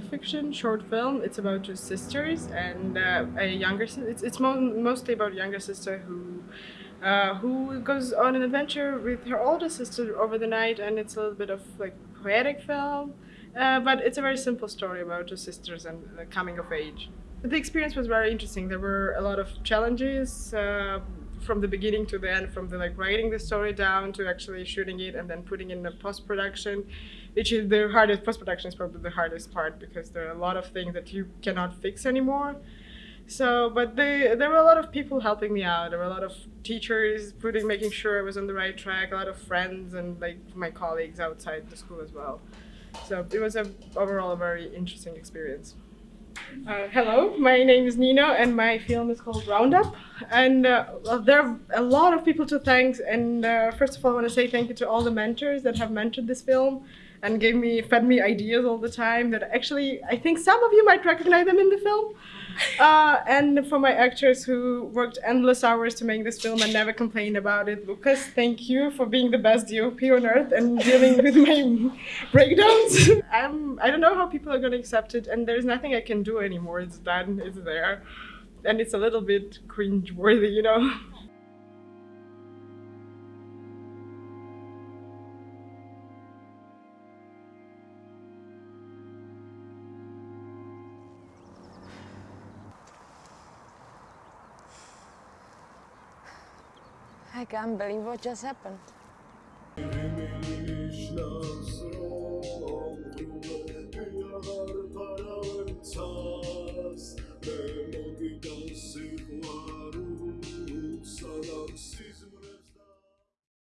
fiction short film. It's about two sisters and uh, a younger. It's it's mo- mostly about a younger sister who. Uh, who goes on an adventure with her older sister over the night, and it's a little bit of like poetic film, uh, but it's a very simple story about two sisters and the coming of age. The experience was very interesting. There were a lot of challenges uh, from the beginning to the end, from the like writing the story down to actually shooting it and then putting in the post production, is the hardest. Post production is probably the hardest part because there are a lot of things that you cannot fix anymore. So, but they, there were a lot of people helping me out. There were a lot of teachers putting, making sure I was on the right track. A lot of friends and like my colleagues outside the school as well. So it was a overall a very interesting experience. Uh, hello, my name is Nino, and my film is called Roundup. And uh, well, there are a lot of people to thank. And uh, first of all, I want to say thank you to all the mentors that have mentored this film and gave me, fed me ideas all the time. That actually, I think some of you might recognize them in the film. Uh, and for my actors who worked endless hours to make this film and never complained about it, Lucas, thank you for being the best DOP on earth and dealing with my breakdowns. I'm, I don't know how people are going to accept it, and there's nothing I can do anymore. It's done, it's there. And it's a little bit cringe worthy, you know? I can't believe what just happened.